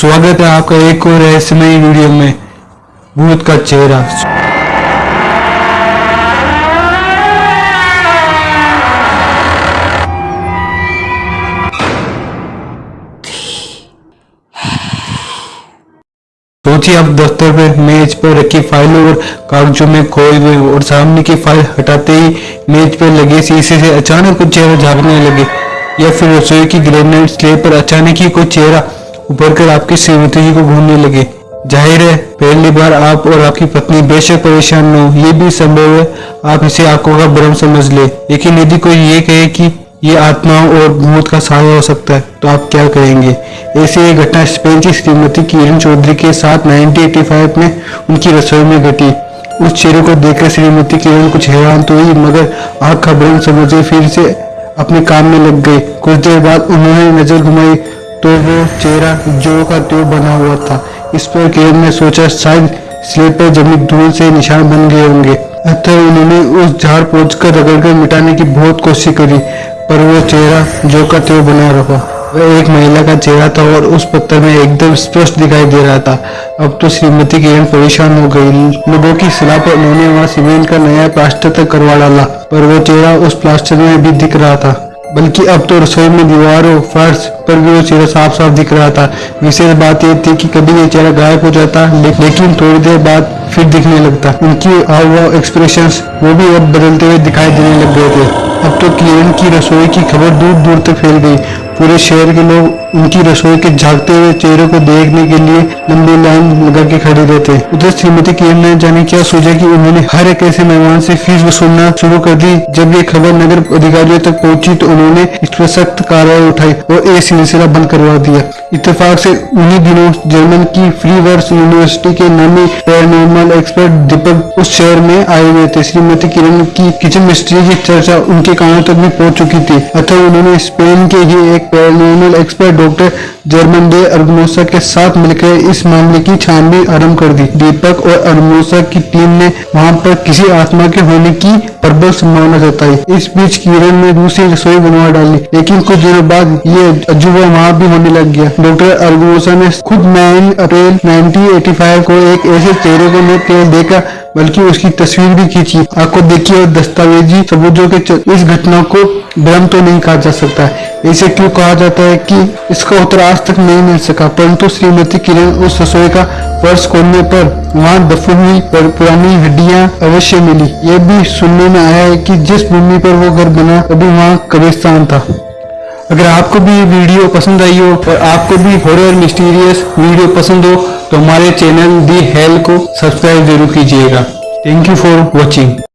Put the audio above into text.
स्वागत है आपका एक और रहस्यमय वीडियो में। भूत का चेहरा। सोचिए आप दफ्तर में मेज पर रखी फाइलों और कागजों में खोए हुए और सामने की फ़ाइल हटाते ही मेज पर लगे शीशे से अचानक कुछ चेहरा झांकने लगे या फिर रसोई की ग्रेनेड स्लेब पर अचानक ही कोई चेहरा उभर आपकी श्रीमती जी को घूमने लगे। ज़ाहिर है, पहली बार आप और आपकी पत्नी बेशक परेशान न हो, ये भी संभव है आप इसे आँखों का भ्रम समझ ले। लेकिन यदि कोई ये कहे कि ये आत्माओं और भूत का साया हो सकता है तो आप क्या करेंगे ऐसी एक घटना स्पेन की श्रीमती किरण चौधरी के साथ 1985 में उनकी रसोई में घटी। उस चेहरे को देखकर श्रीमती किरण कुछ हैरान तो हुई, मगर आँख का भ्रम समझे फिर से अपने काम में लग गए कुछ देर बाद उन्होंने नज़र घुमाई तो वो चेहरा जो का त्यो बना हुआ था। इस पर किरण ने सोचा, शायद स्लेब पर जमी धूल से निशान बन गए होंगे। अतः उन्होंने उस झाड़ पोछ कर रगड़कर मिटाने की बहुत कोशिश करी, पर वो चेहरा जो का त्यो बना रहा। वह एक महिला का चेहरा था और उस पत्थर में एकदम स्पष्ट दिखाई दे रहा था। अब तो श्रीमती किरण परेशान हो गई। लोगों की सलाह पर उन्होंने वहाँ सीमेंट का नया प्लास्टर तक करवा डाला, पर वो चेहरा उस प्लास्टर में भी दिख रहा था। बल्कि अब तो रसोई में दीवारों, फर्श पर भी वो चेहरा साफ़ साफ़ दिख रहा था। विशेष बात यह थी कि कभी ये चेहरा गायब हो जाता लेकिन थोड़ी देर बाद फिर दिखने लगता। उनकी हाव एक्सप्रेशन वो भी अब बदलते हुए दिखाई देने लग गए थे। अब तो किरण की रसोई की खबर दूर दूर तक फैल गई। पूरे शहर के लोग उनकी रसोई के झांकते हुए चेहरे को देखने के लिए लंबी लाइन लगा के खड़े रहते। उधर श्रीमती किरण ने जाने क्या सोचा कि उन्होंने हर एक ऐसे मेहमान से फ़ीस वसूलना शुरू कर दी। जब ये खबर नगर अधिकारियों तक पहुँची तो उन्होंने इस पर सख्त कार्रवाई उठाई और ये सिलसिला बंद करवा दिया। इतफाक से उन्हीं दिनों जर्मन की फ्री वर्स यूनिवर्सिटी के नामी पैरानॉर्मल एक्सपर्ट दीपक उस शहर में आए हुए थे। श्रीमती किरण की किचन मिस्ट्री की चर्चा उनके कानों तक भी पहुँच चुकी थी। अतः उन्होंने स्पेन के ही एक paranormal expert doctor German de Argumosa के साथ मिलकर इस मामले की छानबीन आरंभ कर दी। दीपक और अर्गमोसा की टीम ने वहाँ पर किसी आत्मा के होने की प्रबल संभावना जताई। इस बीच किरण ने दूसरी रसोई बनवा डाली, लेकिन कुछ दिनों बाद ये अजूबा वहाँ भी होने लग गया। डॉक्टर अर्गमोसा ने खुद नाइन अप्रैल 1985 को एक ऐसे चेहरे को देखा बल्कि उसकी तस्वीर भी खींची। आपको देखिए और दस्तावेजी सबूतों के इस घटना को भ्रम तो नहीं कहा जा सकता। है ऐसे क्यों कहा जाता है कि इसका उत्तर आज तक नहीं मिल सका, परंतु श्रीमती किरण उस रसोई का फर्श खोलने पर वहाँ दफन हुई पर पुरानी हड्डियाँ अवश्य मिली। यह भी सुनने में आया है कि जिस भूमि पर वो घर बना, अभी वहाँ कब्रिस्तान था। अगर आपको भी वीडियो पसंद आई हो और आपको भी हॉरर मिस्टीरियस वीडियो पसंद हो तो हमारे चैनल दी हेल को सब्सक्राइब ज़रूर कीजिएगा। Thank you for watching